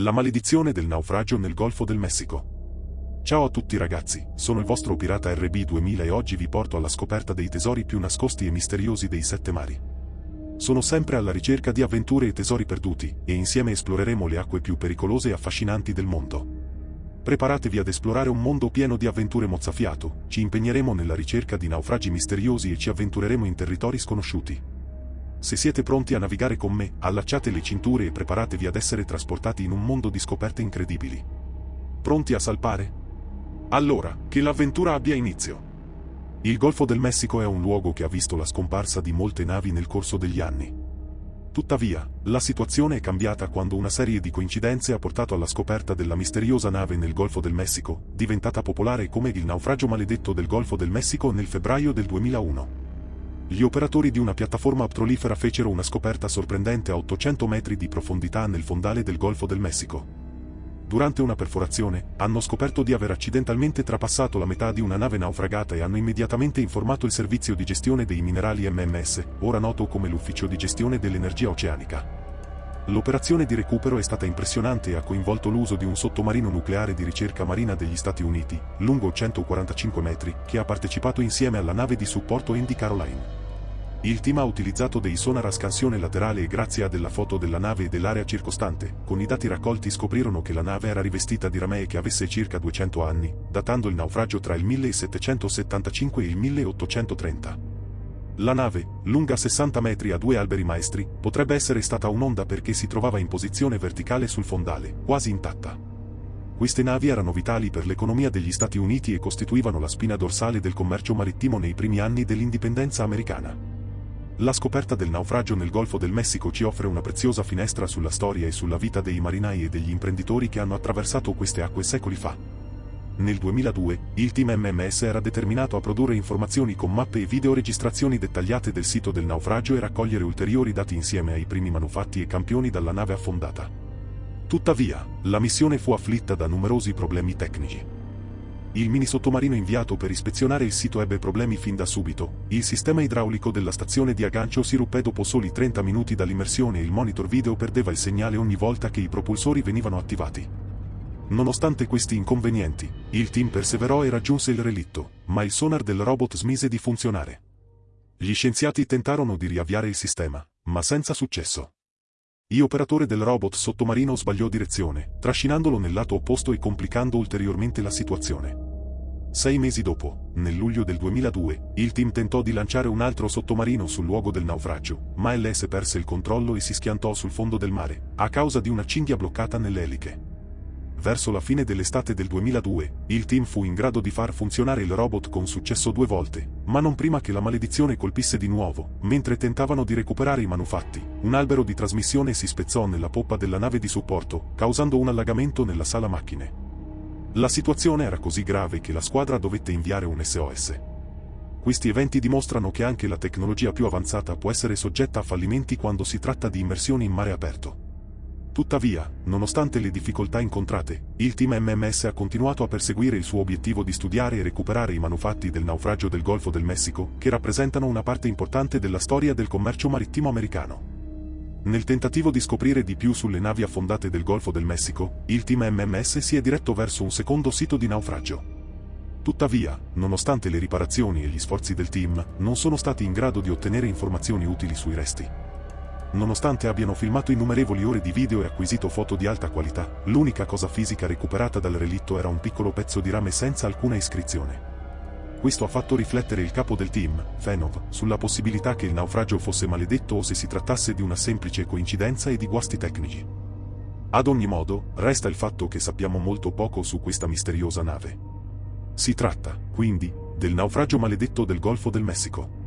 La maledizione del naufragio nel Golfo del Messico. Ciao a tutti ragazzi, sono il vostro pirata RB2000 e oggi vi porto alla scoperta dei tesori più nascosti e misteriosi dei sette mari. Sono sempre alla ricerca di avventure e tesori perduti, e insieme esploreremo le acque più pericolose e affascinanti del mondo. Preparatevi ad esplorare un mondo pieno di avventure mozzafiato, ci impegneremo nella ricerca di naufragi misteriosi e ci avventureremo in territori sconosciuti. Se siete pronti a navigare con me, allacciate le cinture e preparatevi ad essere trasportati in un mondo di scoperte incredibili. Pronti a salpare? Allora, che l'avventura abbia inizio. Il Golfo del Messico è un luogo che ha visto la scomparsa di molte navi nel corso degli anni. Tuttavia, la situazione è cambiata quando una serie di coincidenze ha portato alla scoperta della misteriosa nave nel Golfo del Messico, diventata popolare come il naufragio maledetto del Golfo del Messico nel febbraio del 2001 gli operatori di una piattaforma petrolifera fecero una scoperta sorprendente a 800 metri di profondità nel fondale del Golfo del Messico. Durante una perforazione, hanno scoperto di aver accidentalmente trapassato la metà di una nave naufragata e hanno immediatamente informato il servizio di gestione dei minerali MMS, ora noto come l'Ufficio di gestione dell'energia oceanica. L'operazione di recupero è stata impressionante e ha coinvolto l'uso di un sottomarino nucleare di ricerca marina degli Stati Uniti, lungo 145 metri, che ha partecipato insieme alla nave di supporto Indy Caroline. Il team ha utilizzato dei sonar a scansione laterale e grazie a della foto della nave e dell'area circostante, con i dati raccolti scoprirono che la nave era rivestita di ramee che avesse circa 200 anni, datando il naufragio tra il 1775 e il 1830. La nave, lunga 60 metri a due alberi maestri, potrebbe essere stata un'onda perché si trovava in posizione verticale sul fondale, quasi intatta. Queste navi erano vitali per l'economia degli Stati Uniti e costituivano la spina dorsale del commercio marittimo nei primi anni dell'indipendenza americana. La scoperta del naufragio nel Golfo del Messico ci offre una preziosa finestra sulla storia e sulla vita dei marinai e degli imprenditori che hanno attraversato queste acque secoli fa. Nel 2002, il team MMS era determinato a produrre informazioni con mappe e videoregistrazioni dettagliate del sito del naufragio e raccogliere ulteriori dati insieme ai primi manufatti e campioni dalla nave affondata. Tuttavia, la missione fu afflitta da numerosi problemi tecnici. Il mini sottomarino inviato per ispezionare il sito ebbe problemi fin da subito, il sistema idraulico della stazione di aggancio si ruppe dopo soli 30 minuti dall'immersione e il monitor video perdeva il segnale ogni volta che i propulsori venivano attivati. Nonostante questi inconvenienti, il team perseverò e raggiunse il relitto, ma il sonar del robot smise di funzionare. Gli scienziati tentarono di riavviare il sistema, ma senza successo. Il operatore del robot sottomarino sbagliò direzione, trascinandolo nel lato opposto e complicando ulteriormente la situazione. Sei mesi dopo, nel luglio del 2002, il team tentò di lanciare un altro sottomarino sul luogo del naufragio, ma LS perse il controllo e si schiantò sul fondo del mare, a causa di una cinghia bloccata nelle eliche verso la fine dell'estate del 2002, il team fu in grado di far funzionare il robot con successo due volte, ma non prima che la maledizione colpisse di nuovo, mentre tentavano di recuperare i manufatti. Un albero di trasmissione si spezzò nella poppa della nave di supporto, causando un allagamento nella sala macchine. La situazione era così grave che la squadra dovette inviare un SOS. Questi eventi dimostrano che anche la tecnologia più avanzata può essere soggetta a fallimenti quando si tratta di immersioni in mare aperto. Tuttavia, nonostante le difficoltà incontrate, il team MMS ha continuato a perseguire il suo obiettivo di studiare e recuperare i manufatti del naufragio del Golfo del Messico, che rappresentano una parte importante della storia del commercio marittimo americano. Nel tentativo di scoprire di più sulle navi affondate del Golfo del Messico, il team MMS si è diretto verso un secondo sito di naufragio. Tuttavia, nonostante le riparazioni e gli sforzi del team, non sono stati in grado di ottenere informazioni utili sui resti. Nonostante abbiano filmato innumerevoli ore di video e acquisito foto di alta qualità, l'unica cosa fisica recuperata dal relitto era un piccolo pezzo di rame senza alcuna iscrizione. Questo ha fatto riflettere il capo del team, Fenov, sulla possibilità che il naufragio fosse maledetto o se si trattasse di una semplice coincidenza e di guasti tecnici. Ad ogni modo, resta il fatto che sappiamo molto poco su questa misteriosa nave. Si tratta, quindi, del naufragio maledetto del Golfo del Messico.